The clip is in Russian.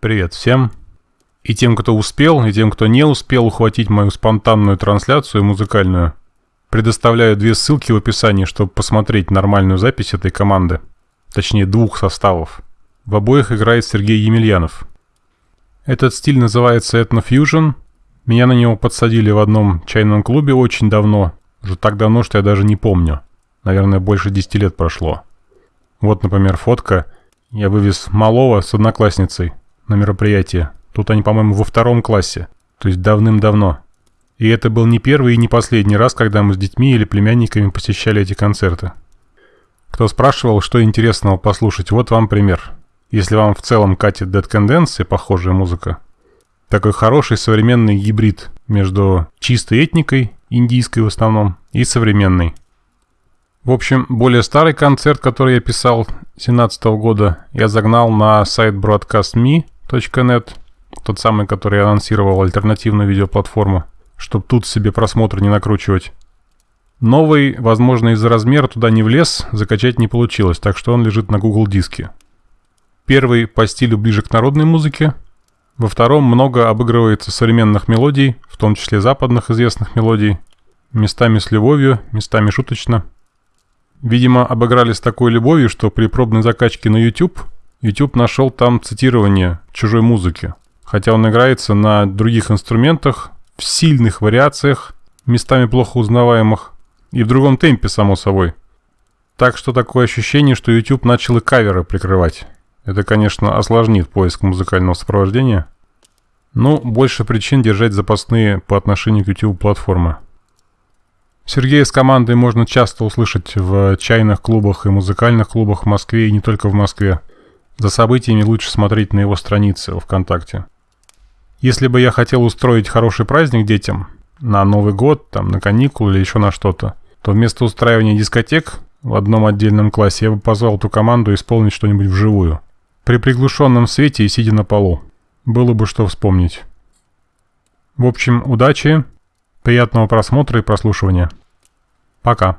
Привет всем. И тем, кто успел, и тем, кто не успел ухватить мою спонтанную трансляцию музыкальную, предоставляю две ссылки в описании, чтобы посмотреть нормальную запись этой команды. Точнее, двух составов. В обоих играет Сергей Емельянов. Этот стиль называется Ethnofusion. Меня на него подсадили в одном чайном клубе очень давно. Уже так давно, что я даже не помню. Наверное, больше 10 лет прошло. Вот, например, фотка. Я вывез малого с одноклассницей на мероприятие. Тут они, по-моему, во втором классе. То есть давным-давно. И это был не первый и не последний раз, когда мы с детьми или племянниками посещали эти концерты. Кто спрашивал, что интересного послушать, вот вам пример. Если вам в целом катит Dead Can и похожая музыка, такой хороший современный гибрид между чистой этникой, индийской в основном, и современной. В общем, более старый концерт, который я писал 17 года, я загнал на сайт broadcastme.net, тот самый, который анонсировал альтернативную видеоплатформу, чтобы тут себе просмотр не накручивать. Новый, возможно, из-за размера туда не влез, закачать не получилось, так что он лежит на Google диске. Первый по стилю ближе к народной музыке, во втором много обыгрывается современных мелодий, в том числе западных известных мелодий, местами с любовью, местами шуточно – Видимо, обыграли с такой любовью, что при пробной закачке на YouTube, YouTube нашел там цитирование чужой музыки. Хотя он играется на других инструментах, в сильных вариациях, местами плохо узнаваемых, и в другом темпе, само собой. Так что такое ощущение, что YouTube начал и каверы прикрывать. Это, конечно, осложнит поиск музыкального сопровождения. Но больше причин держать запасные по отношению к YouTube платформы. Сергея с командой можно часто услышать в чайных клубах и музыкальных клубах в Москве и не только в Москве. За событиями лучше смотреть на его странице во ВКонтакте. Если бы я хотел устроить хороший праздник детям, на Новый год, там, на каникулы или еще на что-то, то вместо устраивания дискотек в одном отдельном классе я бы позвал эту команду исполнить что-нибудь вживую. При приглушенном свете и сидя на полу. Было бы что вспомнить. В общем, удачи, приятного просмотра и прослушивания. Пока.